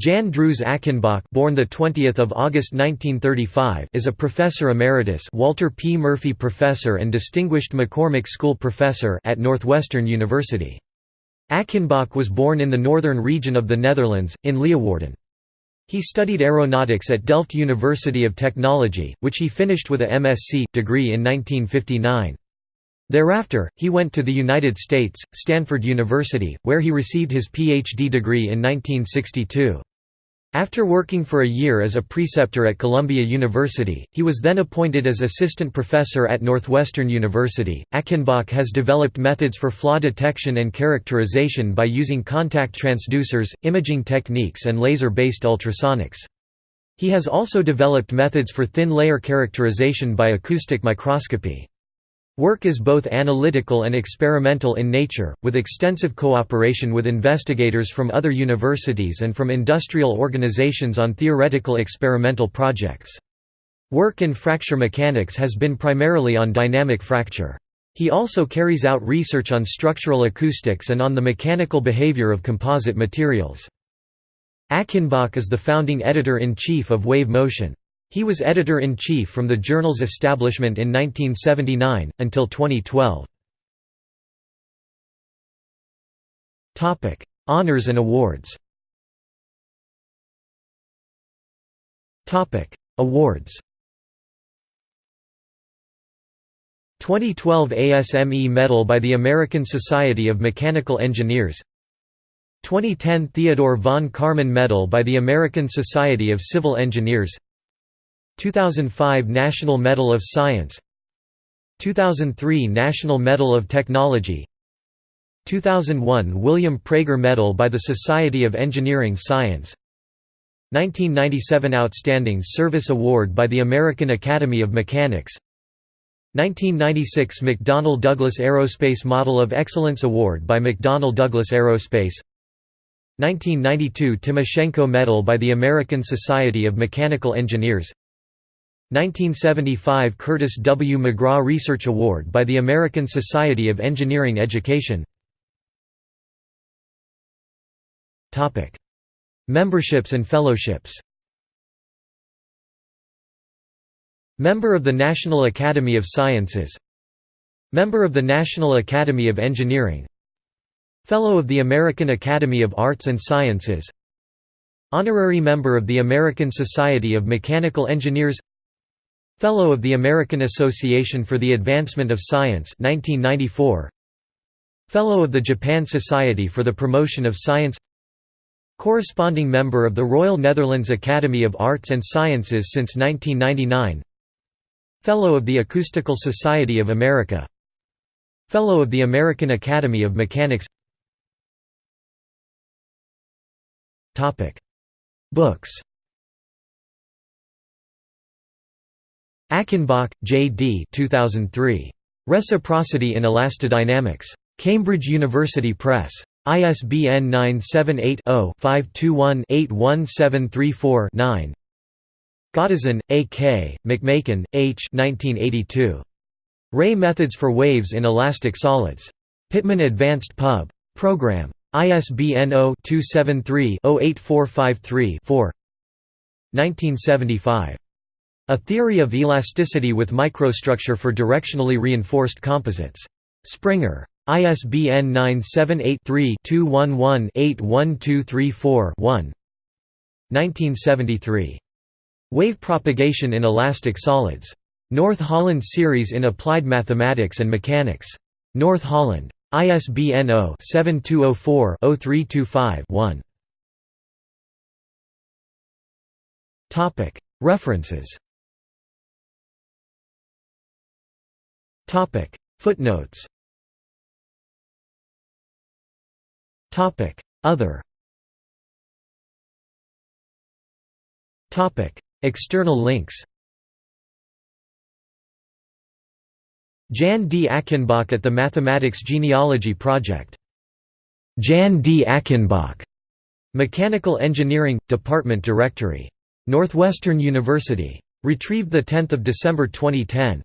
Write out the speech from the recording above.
Jan Drewes Achenbach born the 20th of August 1935 is a professor emeritus Walter P Murphy professor and distinguished McCormick School professor at Northwestern University. Achenbach was born in the northern region of the Netherlands in Leeuwarden. He studied aeronautics at Delft University of Technology, which he finished with a MSc degree in 1959. Thereafter, he went to the United States, Stanford University, where he received his PhD degree in 1962. After working for a year as a preceptor at Columbia University, he was then appointed as assistant professor at Northwestern University. Achenbach has developed methods for flaw detection and characterization by using contact transducers, imaging techniques, and laser based ultrasonics. He has also developed methods for thin layer characterization by acoustic microscopy. Work is both analytical and experimental in nature, with extensive cooperation with investigators from other universities and from industrial organizations on theoretical experimental projects. Work in fracture mechanics has been primarily on dynamic fracture. He also carries out research on structural acoustics and on the mechanical behavior of composite materials. Achenbach is the founding editor-in-chief of Wave Motion. He was editor-in-chief from the journal's establishment in 1979, until 2012. Honours and awards. Awards. 2012 ASME Medal by the American Society of Mechanical Engineers. 2010 Theodore von Karman Medal by the American Society of Civil Engineers 2005 National Medal of Science 2003 National Medal of Technology 2001 William Prager Medal by the Society of Engineering Science 1997 Outstanding Service Award by the American Academy of Mechanics 1996 McDonnell Douglas Aerospace Model of Excellence Award by McDonnell Douglas Aerospace 1992 Timoshenko Medal by the American Society of Mechanical Engineers 1975 Curtis W. McGraw Research Award by the American Society of Engineering Education Memberships and fellowships Member of the National Academy of Sciences Member of the National Academy of Engineering Fellow of the American Academy of Arts and Sciences Honorary Member of the American Society of Mechanical Engineers Fellow of the American Association for the Advancement of Science 1994 Fellow of the Japan Society for the Promotion of Science. Corresponding member of the Royal Netherlands Academy of Arts and Sciences since 1999 Fellow of the Acoustical Society of America. Fellow of the American Academy of Mechanics. Books Achenbach, J. D. 2003. Reciprocity in Elastodynamics. Cambridge University Press. ISBN 978 0 521 81734 9. Gautesen, A. K., McMaken, H. 1982. Ray Methods for Waves in Elastic Solids. Pitman Advanced Pub. Program. ISBN 0-273-08453-4 1975. A Theory of Elasticity with Microstructure for Directionally Reinforced Composites. Springer. ISBN 978-3-211-81234-1 1973. Wave Propagation in Elastic Solids. North Holland Series in Applied Mathematics and Mechanics. North Holland. ISBN 0-7204-0325-1 References Topic Footnotes Topic Other Topic External links Jan D. Achenbach at the Mathematics Genealogy Project. Jan D. Achenbach, Mechanical Engineering, Department Directory. Northwestern University. Retrieved 10 December 2010.